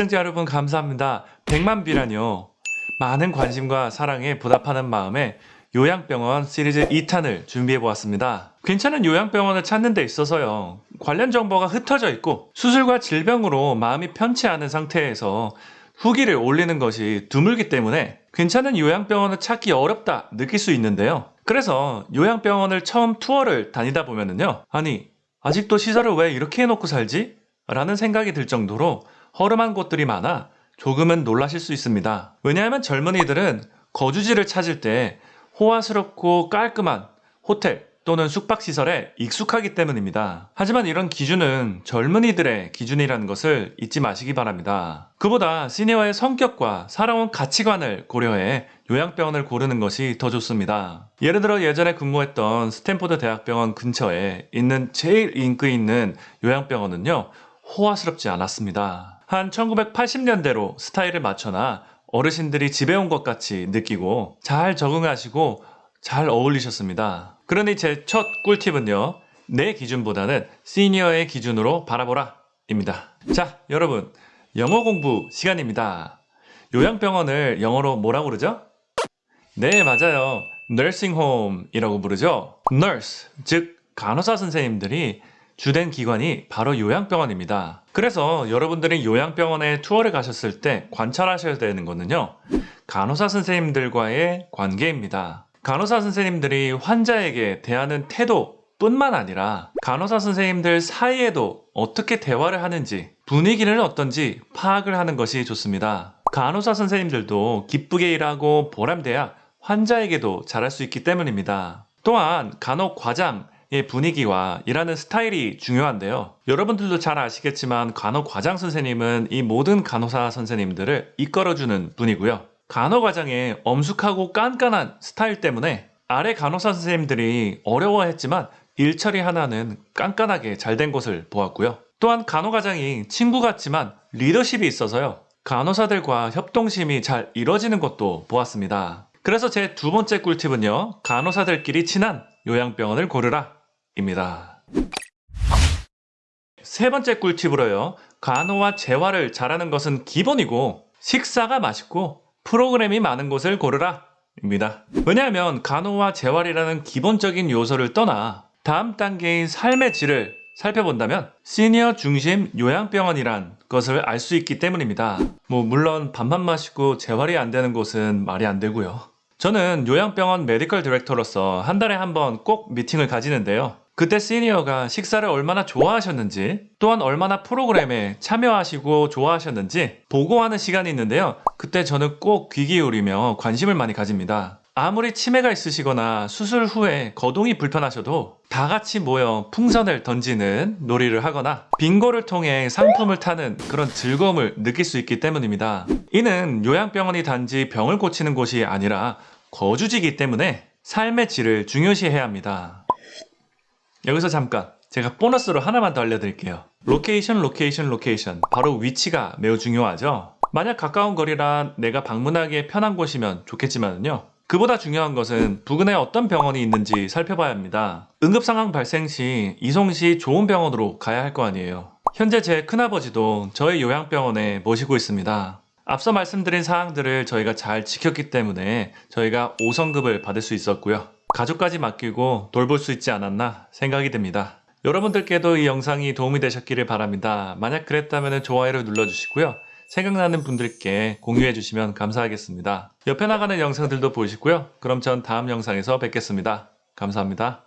시청자 여러분 감사합니다. 100만 비라뇨. 많은 관심과 사랑에 보답하는 마음에 요양병원 시리즈 2탄을 준비해 보았습니다. 괜찮은 요양병원을 찾는 데 있어서요. 관련 정보가 흩어져 있고 수술과 질병으로 마음이 편치 않은 상태에서 후기를 올리는 것이 드물기 때문에 괜찮은 요양병원을 찾기 어렵다 느낄 수 있는데요. 그래서 요양병원을 처음 투어를 다니다 보면은요. 아니, 아직도 시설을 왜 이렇게 해놓고 살지? 라는 생각이 들 정도로 허름한 곳들이 많아 조금은 놀라실 수 있습니다. 왜냐하면 젊은이들은 거주지를 찾을 때 호화스럽고 깔끔한 호텔 또는 숙박시설에 익숙하기 때문입니다. 하지만 이런 기준은 젊은이들의 기준이라는 것을 잊지 마시기 바랍니다. 그보다 시니어의 성격과 살아온 가치관을 고려해 요양병원을 고르는 것이 더 좋습니다. 예를 들어 예전에 근무했던 스탠포드 대학병원 근처에 있는 제일 인기 있는 요양병원은요, 호화스럽지 않았습니다. 한 1980년대로 스타일을 맞춰나 어르신들이 집에 온 것 같이 느끼고 잘 적응하시고 잘 어울리셨습니다. 그러니 제 첫 꿀팁은요. 내 기준보다는 시니어의 기준으로 바라보라 입니다. 자, 여러분. 영어 공부 시간입니다. 요양병원을 영어로 뭐라고 그러죠? 네, 맞아요. home이라고 부르죠. nurse, 즉 간호사 선생님들이 주된 기관이 바로 요양병원입니다. 그래서 여러분들이 요양병원에 투어를 가셨을 때 관찰하셔야 되는 거는요. 간호사 선생님들과의 관계입니다. 간호사 선생님들이 환자에게 대하는 태도 뿐만 아니라 간호사 선생님들 사이에도 어떻게 대화를 하는지 분위기는 어떤지 파악을 하는 것이 좋습니다. 간호사 선생님들도 기쁘게 일하고 보람돼야 환자에게도 잘할 수 있기 때문입니다. 또한 간호 과장의 분위기와 일하는 스타일이 중요한데요. 여러분들도 잘 아시겠지만 간호 과장 선생님은 이 모든 간호사 선생님들을 이끌어주는 분이고요. 간호 과장의 엄숙하고 깐깐한 스타일 때문에 아래 간호사 선생님들이 어려워했지만 일처리 하나는 깐깐하게 잘 된 것을 보았고요. 또한 간호 과장이 친구 같지만 리더십이 있어서요. 간호사들과 협동심이 잘 이뤄지는 것도 보았습니다. 그래서 제 두 번째 꿀팁은요. 간호사들끼리 친한 요양병원을 고르라 입니다. 세 번째 꿀팁으로요. 간호와 재활을 잘하는 것은 기본이고 식사가 맛있고 프로그램이 많은 곳을 고르라 입니다. 왜냐하면 간호와 재활이라는 기본적인 요소를 떠나 다음 단계인 삶의 질을 살펴본다면 시니어 중심 요양병원이란 것을 알 수 있기 때문입니다. 뭐 물론 밥만 마시고 재활이 안 되는 곳은 말이 안 되고요. 저는 요양병원 메디컬 디렉터로서 한 달에 한 번 꼭 미팅을 가지는데요. 그때 시니어가 식사를 얼마나 좋아하셨는지 또한 얼마나 프로그램에 참여하시고 좋아하셨는지 보고하는 시간이 있는데요. 그때 저는 꼭 귀 기울이며 관심을 많이 가집니다. 아무리 치매가 있으시거나 수술 후에 거동이 불편하셔도 다 같이 모여 풍선을 던지는 놀이를 하거나 빙고를 통해 상품을 타는 그런 즐거움을 느낄 수 있기 때문입니다. 이는 요양병원이 단지 병을 고치는 곳이 아니라 거주지이기 때문에 삶의 질을 중요시해야 합니다. 여기서 잠깐 제가 보너스로 하나만 더 알려드릴게요. location, location, location. 바로 위치가 매우 중요하죠. 만약 가까운 거리라 내가 방문하기에 편한 곳이면 좋겠지만요. 그보다 중요한 것은 부근에 어떤 병원이 있는지 살펴봐야 합니다. 응급 상황 발생 시 이송 시 좋은 병원으로 가야 할 거 아니에요. 현재 제 큰아버지도 저희 요양병원에 모시고 있습니다. 앞서 말씀드린 사항들을 저희가 잘 지켰기 때문에 저희가 5성급을 받을 수 있었고요. 가족까지 맡기고 돌볼 수 있지 않았나 생각이 듭니다. 여러분들께도 이 영상이 도움이 되셨기를 바랍니다. 만약 그랬다면 좋아요를 눌러주시고요. 생각나는 분들께 공유해 주시면 감사하겠습니다. 옆에 나가는 영상들도 보시고요. 그럼 전 다음 영상에서 뵙겠습니다. 감사합니다.